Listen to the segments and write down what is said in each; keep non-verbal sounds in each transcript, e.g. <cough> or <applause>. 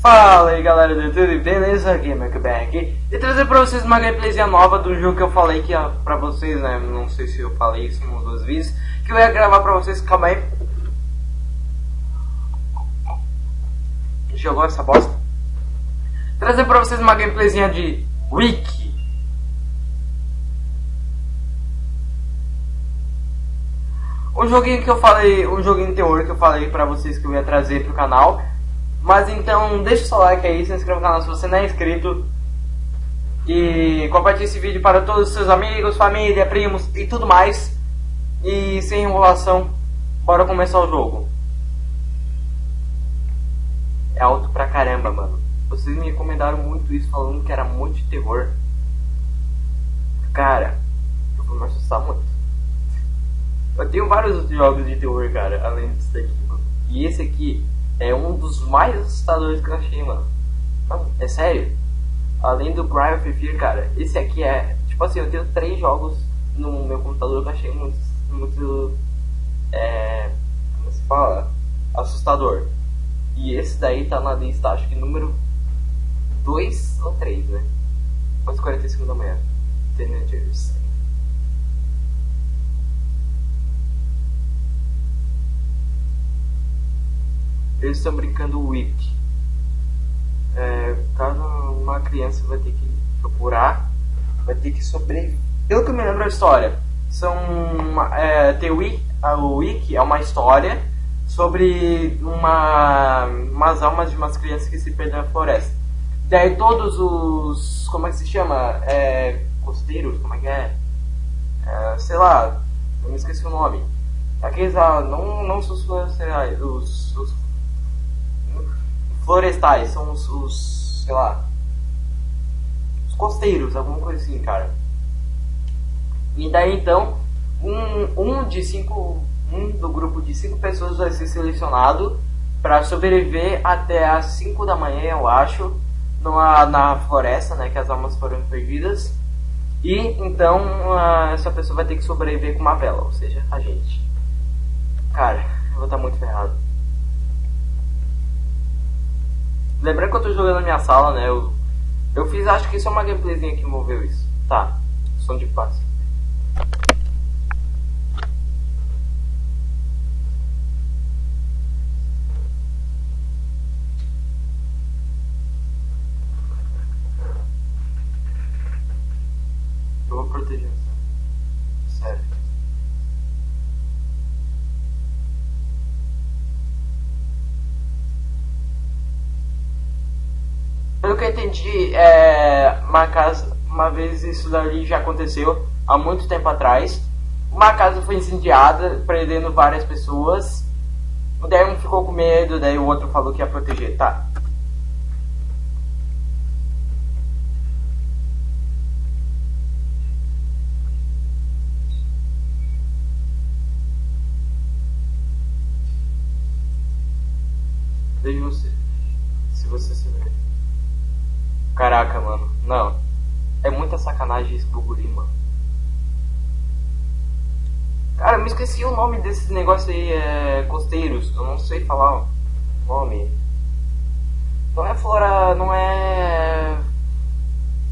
Fala aí galera do YouTube, beleza? Aqui e trazer pra vocês uma gameplayzinha nova do jogo que eu falei que ia pra vocês, né? Não sei se eu falei isso em duas vezes, que eu ia gravar pra vocês, calma aí. Jogou essa bosta? Trazer pra vocês uma gameplayzinha de Wiki. Um joguinho que eu falei, um joguinho de terror que eu falei pra vocês que eu ia trazer pro canal. Mas então, deixa o seu like aí, se inscreva no canal se você não é inscrito. E compartilhe esse vídeo para todos os seus amigos, família, primos e tudo mais. E sem enrolação, bora começar o jogo. É alto pra caramba, mano. Vocês me recomendaram muito isso, falando que era muito de terror. Cara, eu vou me assustar muito. Eu tenho vários outros jogos de terror, cara, além desse daqui, mano. E esse aqui é um dos mais assustadores que eu achei, mano. Não, é sério. Além do of Fear, cara, esse aqui é. Tipo assim, eu tenho três jogos no meu computador que eu achei muito. muito. É. Como se fala? Assustador. E esse daí tá na lista, acho que número 2 ou 3, né? Quase 45 da manhã. Teenagers. Eles estão brincando Wiki. É, caso uma criança vai ter que procurar, vai ter que sobreviver. Pelo que eu me lembro da história, são é, The Wiki, o Wiki é uma história sobre uma, umas almas de umas crianças que se perdem na floresta. Daí todos os. como é que se chama? É, costeiros, como é que é? é sei lá, eu me esqueci o nome. Aqueles lá, não, não os, os, os florestais, são os, os, sei lá, os costeiros, alguma coisa assim, cara. E daí então, um, um de cinco, um do grupo de cinco pessoas vai ser selecionado para sobreviver até as 5 da manhã, eu acho, numa, na floresta, né, que as almas foram perdidas. E então essa pessoa vai ter que sobreviver com uma vela, ou seja, a gente. Cara, eu vou estar muito ferrado. Lembrando que eu tô jogando na minha sala, né? Eu, eu fiz, acho que isso é uma gameplayzinha que envolveu isso. Tá, som de paz. Que eu entendi, é, uma casa, uma vez isso dali já aconteceu há muito tempo atrás. Uma casa foi incendiada, prendendo várias pessoas. Daí um ficou com medo, daí o outro falou que ia proteger, tá? Esqueci o nome desse negócio aí, é. Costeiros. Eu não sei falar o nome. Não é flora. Não é.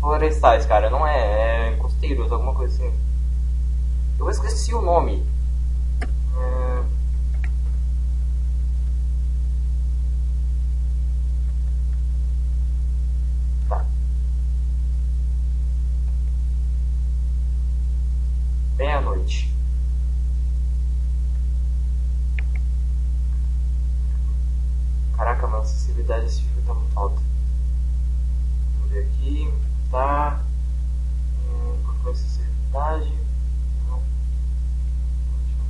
Florestais, cara. Não é. É costeiros, alguma coisa assim. Eu esqueci o nome. Acessibilidade desse jogo tá muito alta. Vamos ver aqui. Tá. Hum, qual foi a acessibilidade? Não.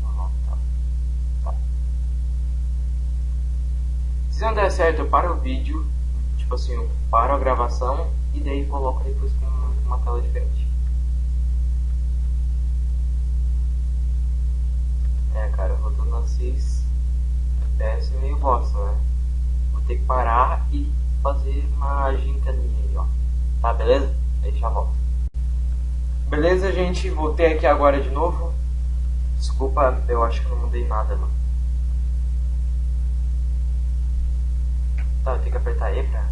Não, tá. Tá. Se não der certo, eu paro o vídeo. Tipo assim, eu paro a gravação e daí coloco depois com uma tela diferente. É, cara, rodando a 6 FPS é meio bosta, né? Ter que parar e fazer uma gincaninha aí, ó. Tá, beleza? Aí já volto. Beleza, gente? Voltei aqui agora de novo. Desculpa, eu acho que não mudei nada, mano. Tá, eu tenho que apertar E pra.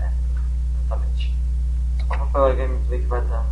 É, exatamente. Pra falar gameplay que vai dar.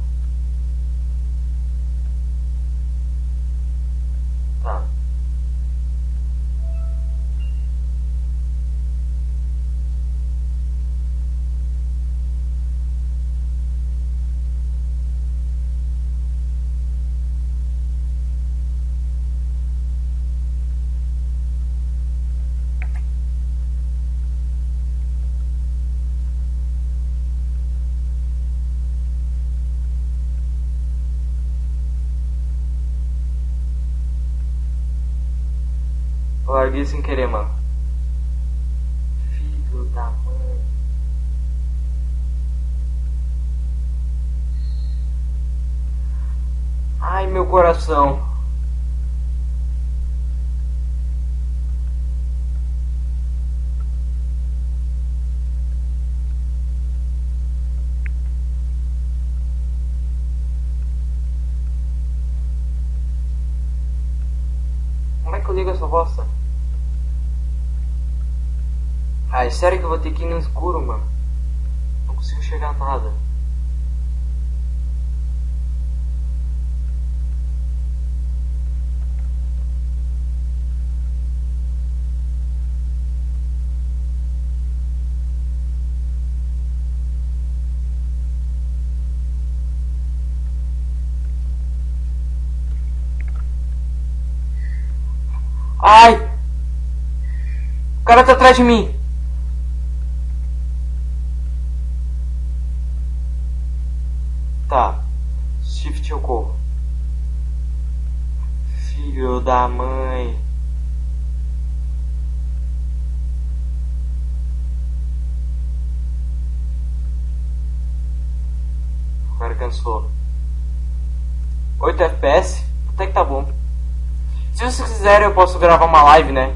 Larguei sem querer, mano. Filho da mãe. Ai, meu coração. Como é que eu ligo essa bosta? Ai, sério que eu vou ter que ir no escuro, mano? Não consigo chegar nada. Ai! O cara tá atrás de mim. Tá. Shift corro. Filho da mãe. Cara cansou. 8 FPS? Até que tá bom. Se vocês quiserem, eu posso gravar uma live, né?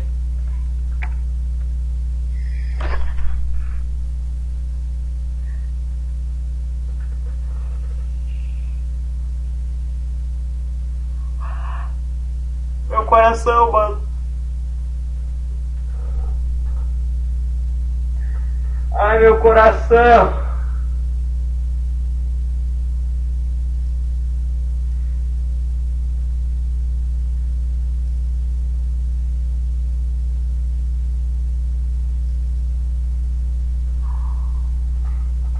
Meu coração, mano. Ai, meu coração.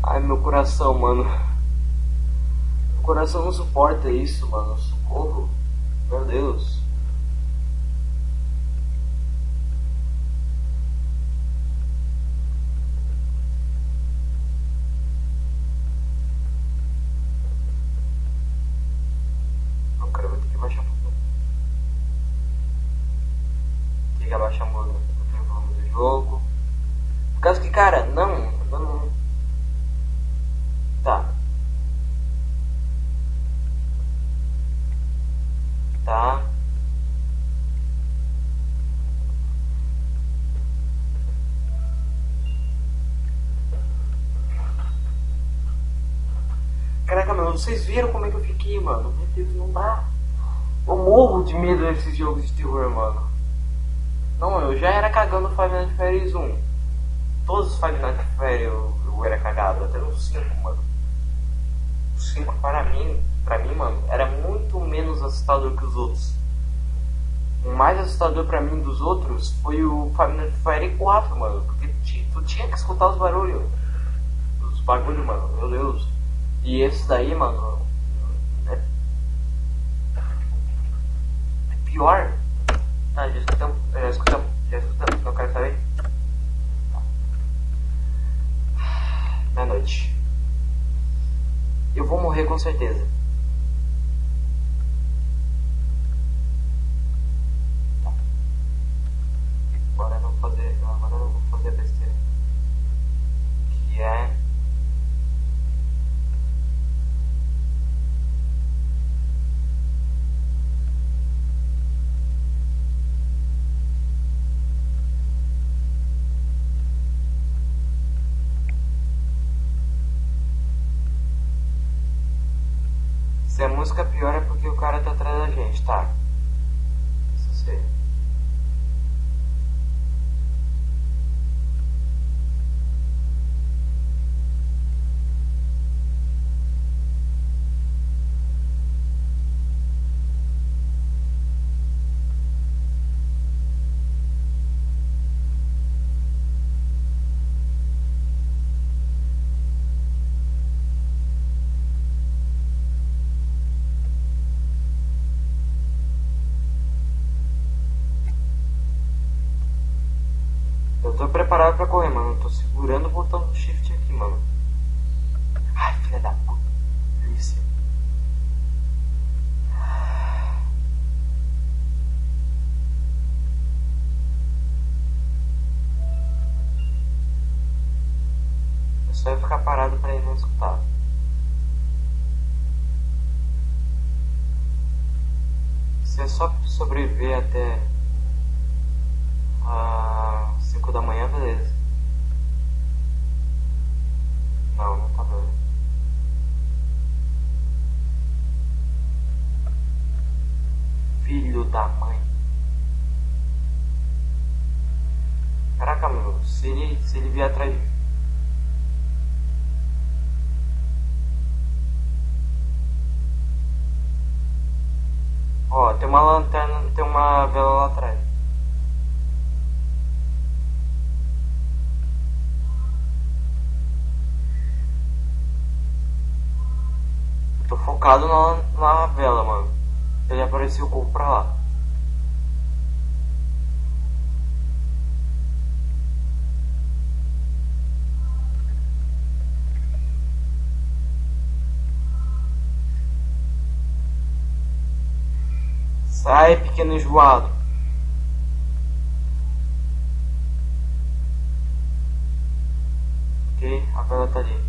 Ai, meu coração, mano. Meu coração não suporta isso, mano. Socorro. Meu Deus. Não, cara, eu vou ter que abaixar um pouco. Tem que abaixar um pouco o volume do jogo. Por causa que, cara, não, não, não. Tá. Tá. Vocês viram como é que eu fiquei, mano? Meu Deus, não dá. Eu morro de medo desses jogos de terror, mano. Não, eu já era cagando Five Nights Freddy's 1. Todos os Five Nights Freddy's eu, eu era cagado, até no 5, mano. O 5 para mim, pra mim, mano, era muito menos assustador que os outros. O mais assustador pra mim dos outros foi o Five Nights Freddy's 4, mano. Porque tu tinha que escutar os barulhos. Os bagulhos, mano, meu Deus. E esse daí, mano, é, é pior. Tá, já escutamos, já escutamos, já escutamos, não quero saber. Meia-noite. Eu vou morrer com certeza. Tô preparado pra correr, mano. Eu tô segurando o botão do shift aqui, mano. Ai, filha da puta. Delícia. Eu só ia ficar parado pra ele não escutar. Se é só sobreviver até às 5 da manhã, beleza. Não, não tá beleza. Filho da mãe. Caraca, meu, se ele, se ele vier atrás de Ó, tem uma lanterna, tem uma vela lá atrás. Focado na, na vela, mano. Ele apareceu o corpo pra lá. Sai, pequeno enjoado. Ok, a vela tá ali.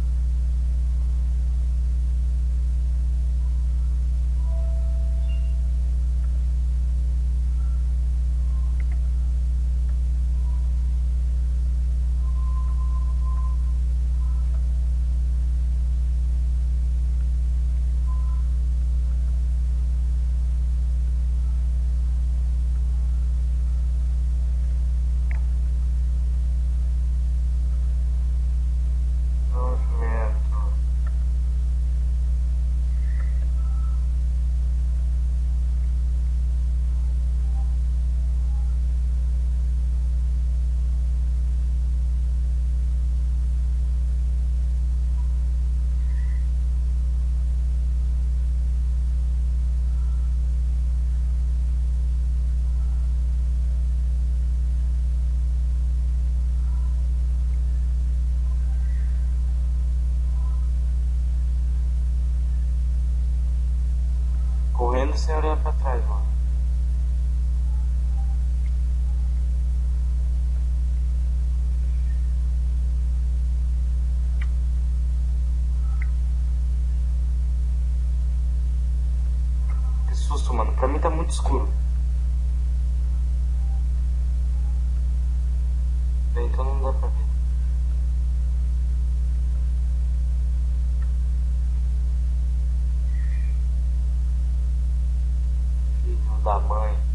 Correndo sem da mãe.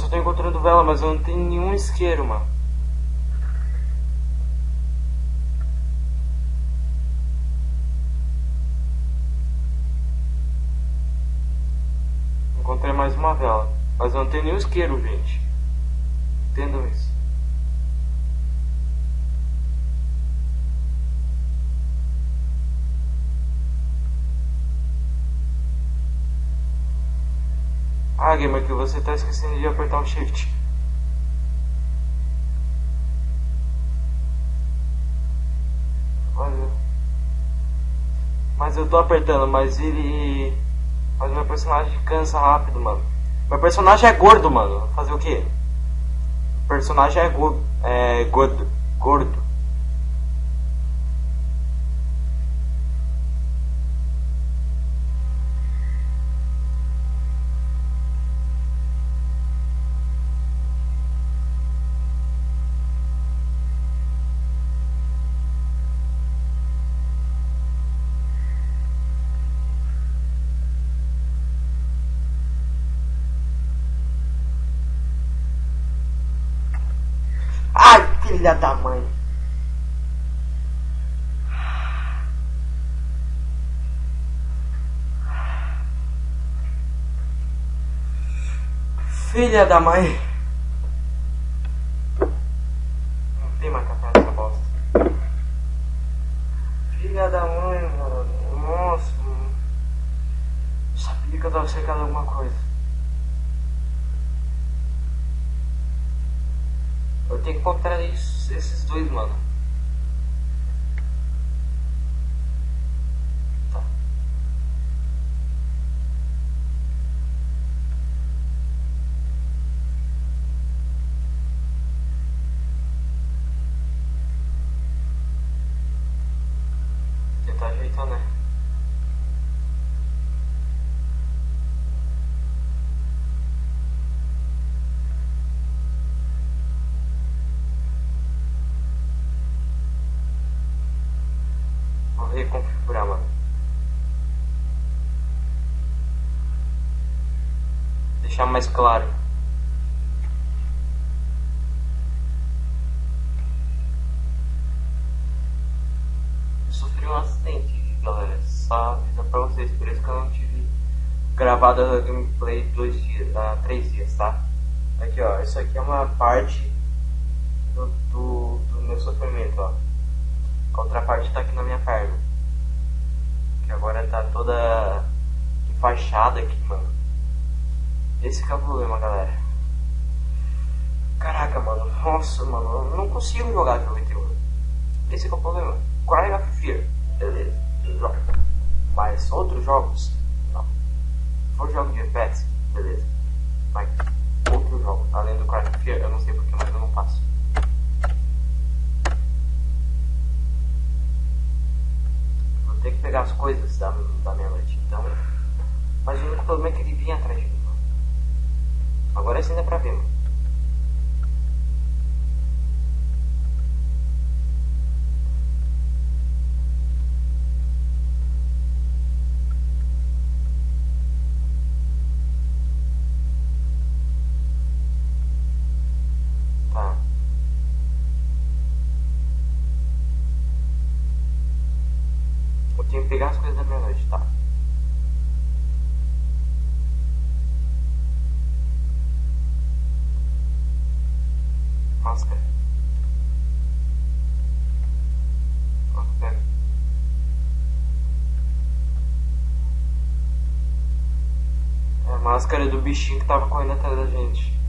Só tô encontrando vela, mas eu não tenho nenhum isqueiro, mano. Encontrei mais uma vela. Mas eu não tenho nenhum isqueiro, gente. Entendam isso. Ah, gamer, que você tá esquecendo de apertar o shift. Mas eu, tô apertando, mas ele. Mas meu personagem cansa rápido, mano. Meu personagem é gordo, mano. Fazer o quê? O personagem é, go é gordo. Gordo. Ai, filha da mãe. Filha da mãe. Não tem mais café nessa bosta. Filha da mãe, mano. Nossa. Mano. Sabia que eu tava secando alguma coisa. Tenho que encontrar isso, esses dois, mano. Tá. Tentar ajeitar, né? Vou reconfigurar, mano. Deixar mais claro. Eu sofri um acidente, galera. Só avisar pra vocês, por isso que eu não tive gravado a gameplay dois dias, ah, três dias, tá? Aqui ó, isso aqui é uma parte do, do, do meu sofrimento, ó. A outra parte tá aqui na minha perna. Que agora tá toda enfaixada aqui, mano. Esse que é o problema, galera. Caraca, mano. Nossa, mano. Eu não consigo jogar de terror. Esse que é o problema. Cry of Fear. Beleza. Mas outros jogos, não. For jogo de FPS, beleza. Mas outro jogo, além do Cry of Fear, eu não sei porque, mas eu não passo. Vou ter que pegar as coisas da, da minha noite, então. Mas o único problema é que ele vinha atrás de mim. Agora sim dá pra ver, mano. Tá. Eu tenho que pegar as coisas da minha noite, tá? Máscara. Quanto pega? É a máscara do bichinho que tava correndo atrás da gente.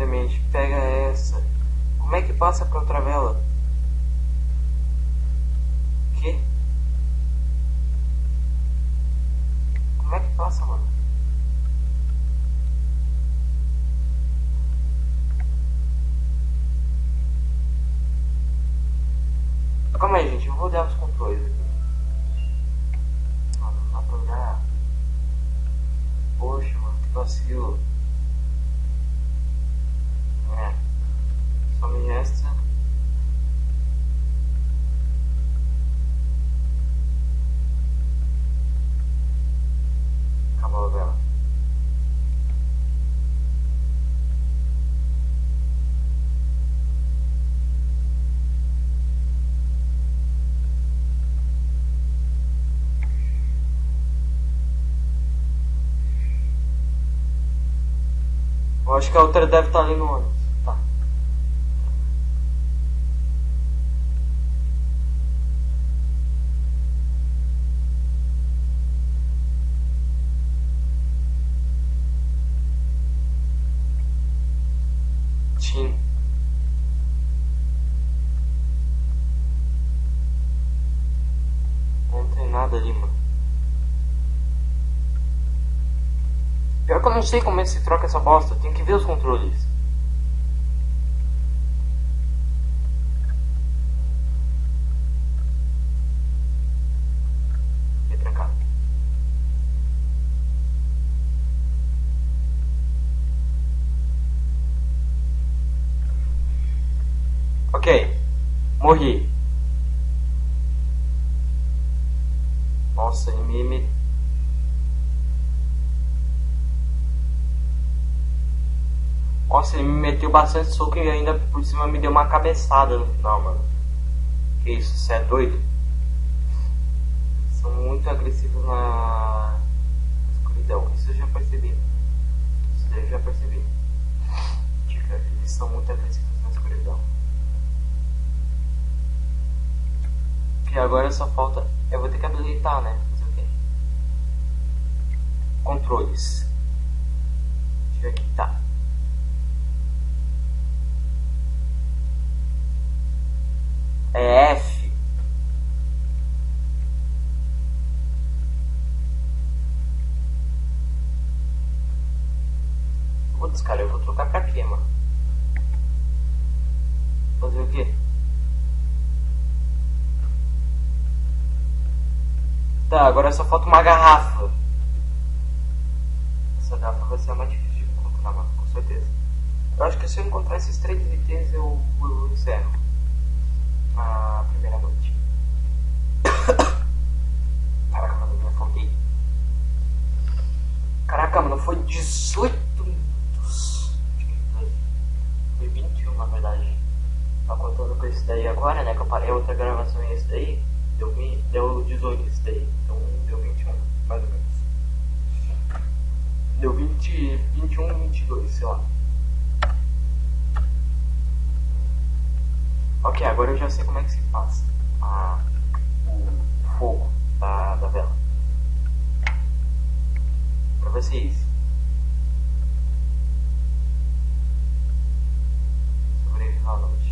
Demente, pega essa. Como é que passa pra outra vela? Que? Como é que passa, mano? Calma aí, gente. Eu vou dar os controles aqui. Não, não dá pra olhar. Poxa, mano. Que vacilo. É. Só me resta... acho que a outra deve estar ali no ônibus. Sei como é que se troca essa bosta. Tem que ver os controles. Ok. Morri. Nossa, ele me, me Nossa, ele me meteu bastante soco e ainda por cima me deu uma cabeçada no final, mano. Que isso, você é doido? São muito agressivos na escuridão. Isso eu já percebi. Isso eu já percebi. Eles são muito agressivos na escuridão. E agora só falta. Eu vou ter que habilitar, né? Fazer o quê? Controles. Deixa eu aqui, tá. É F. Putz, cara, eu vou trocar pra quê, mano? Fazer o quê? Tá, agora só falta uma garrafa. Essa garrafa vai ser mais difícil de encontrar, mano, com certeza. Eu acho que se eu encontrar esses três itens, eu, eu encerro a primeira noite. <coughs> Caraca, mano, me afoguei. Caraca, mano, foi 18 minutos. Foi 21 na verdade. Tá contando com esse daí agora, né? Que eu parei outra gravação e esse daí. Deu, deu 18 esse daí. Então deu 21, mais ou menos. Deu 20, 21, 22, sei lá. Ok, agora eu já sei como é que se passa a, o fogo da, da vela. Pra vocês. Sobreviver à noite.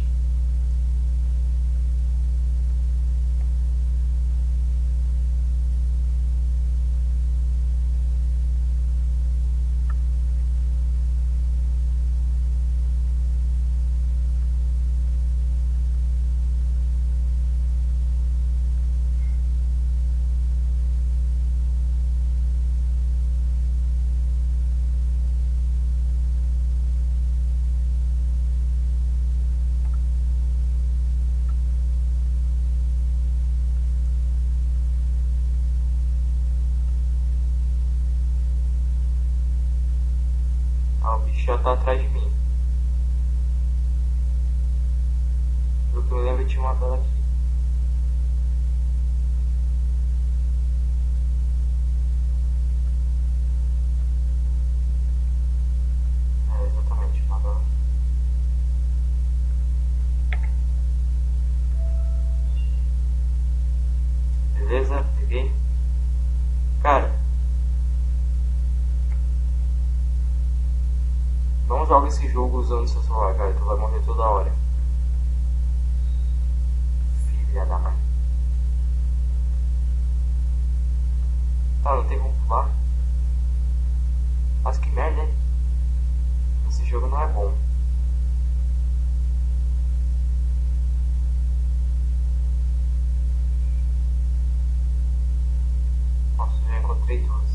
Ah, o bicho já tá atrás de mim. Pelo que eu lembro, tinha uma vela aqui. É, exatamente, uma vela. Beleza? Peguei. Cara. Não joga esse jogo usando seu celular, cara. Tu vai morrer toda hora. Filha da mãe. Tá, não tem como pular. Mas que merda, hein? Esse jogo não é bom. Nossa, já encontrei duas.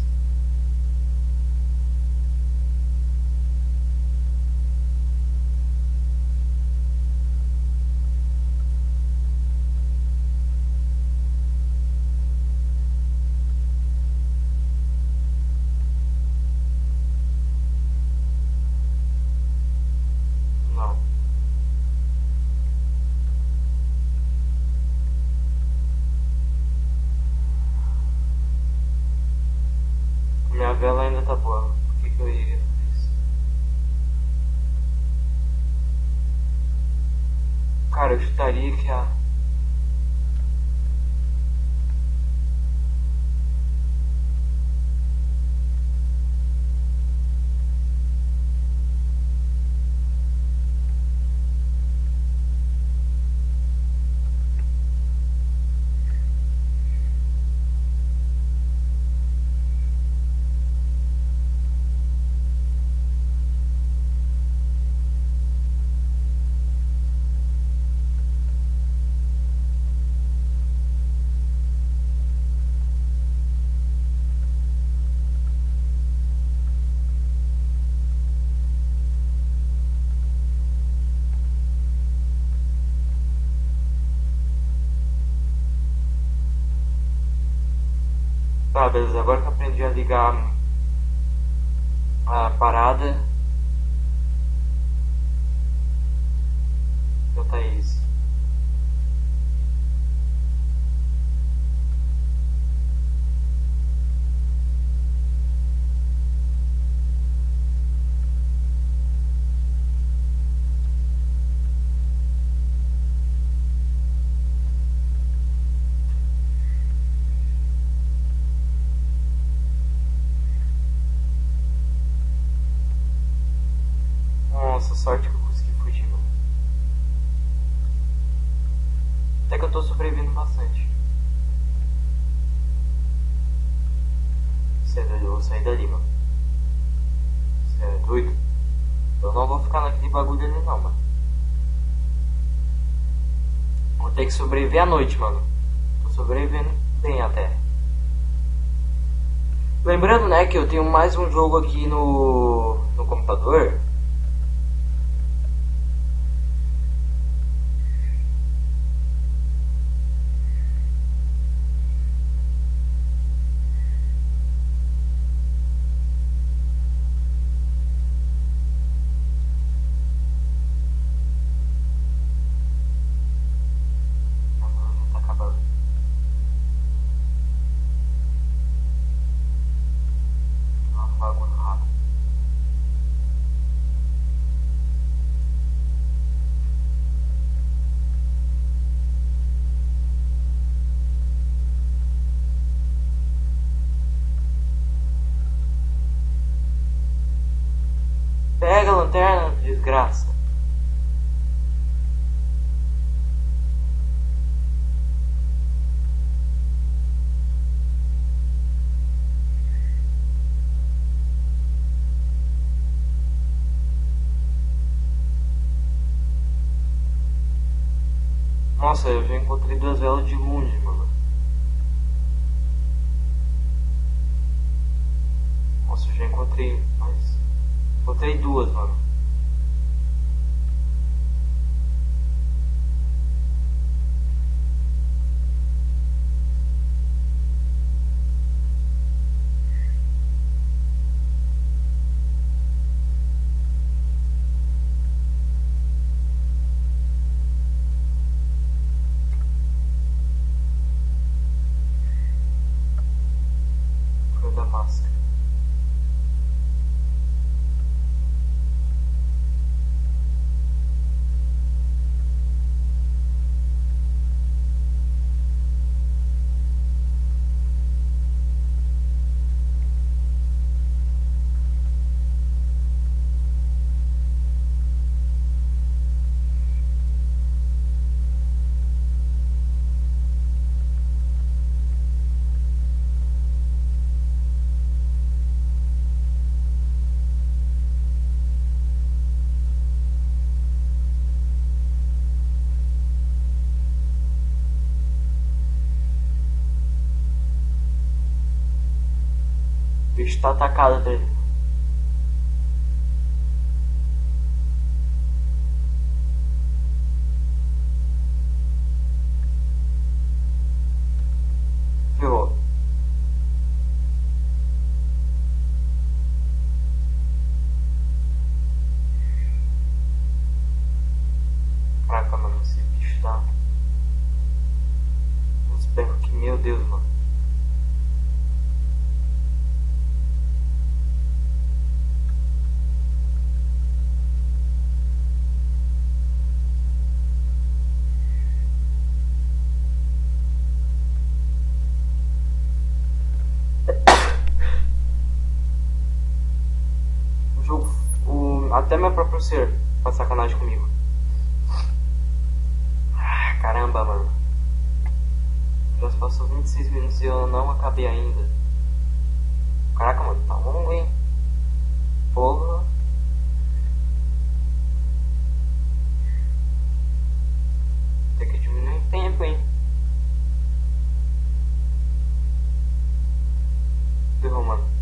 Cara, eu chutaria que a. Tá, beleza. Agora que aprendi a ligar a parada. Já tá isso. Sorte que eu consegui fugir, mano. Até que eu tô sobrevivendo bastante. Sai dali, eu vou sair dali, mano. Você é doido? Eu não vou ficar naquele bagulho ali não, mano. Vou ter que sobreviver à noite, mano. Tô sobrevivendo bem até. Lembrando, né, que eu tenho mais um jogo aqui no, no computador. Nossa, eu já encontrei duas velas de longe, mano. Nossa, eu já encontrei mais. Encontrei duas, mano. Foi da máscara. O bicho tá atacado dele. Ferrou. Caraca, mano, esse bicho tá. Uns berros que, meu Deus, mano. ser? Pra sacanagem comigo. Ah, caramba, mano. Já passou 26 minutos e eu não acabei ainda. Caraca, mano, tá longo, hein? Porra. Tem que diminuir o tempo, hein? Ferrou, mano.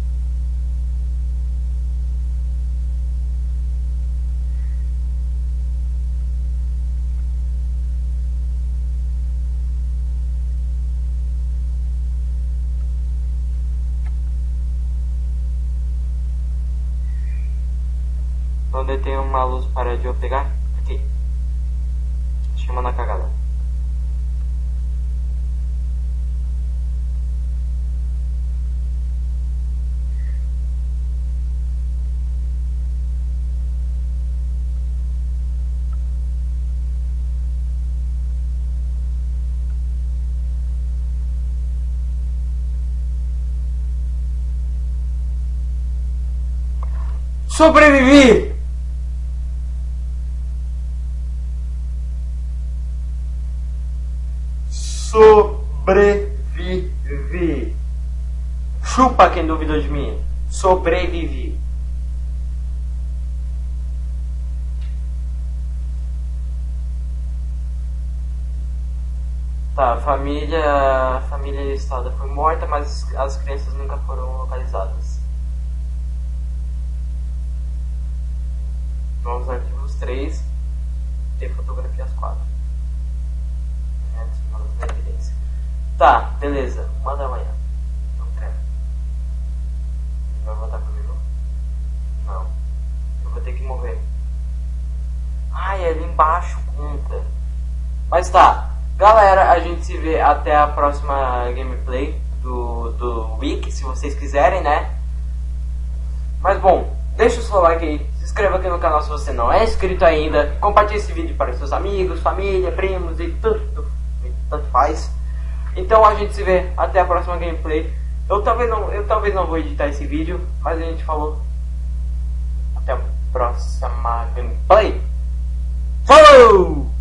Onde tem uma luz para de eu pegar? Aqui. Chama na cagada. Sobrevivi. Chupa quem duvidou de mim. Sobrevivi. Tá, a família, a família listada foi morta, mas as crianças nunca foram localizadas. Vamos aos arquivos 3 e fotografias 4. É, da evidência. Tá, beleza. Uma da manhã. Não quero. Vai voltar comigo? Não. Eu vou ter que morrer. Ai, ali embaixo conta. Mas tá. Galera, a gente se vê até a próxima gameplay do, do Wiki, se vocês quiserem, né? Mas bom, deixa o seu like aí, se inscreva aqui no canal se você não é inscrito ainda, compartilhe esse vídeo para seus amigos, família, primos e tudo, e tanto faz. Então a gente se vê até a próxima gameplay. Eu talvez não, eu talvez não vou editar esse vídeo, mas a gente falou até a próxima gameplay. Falou!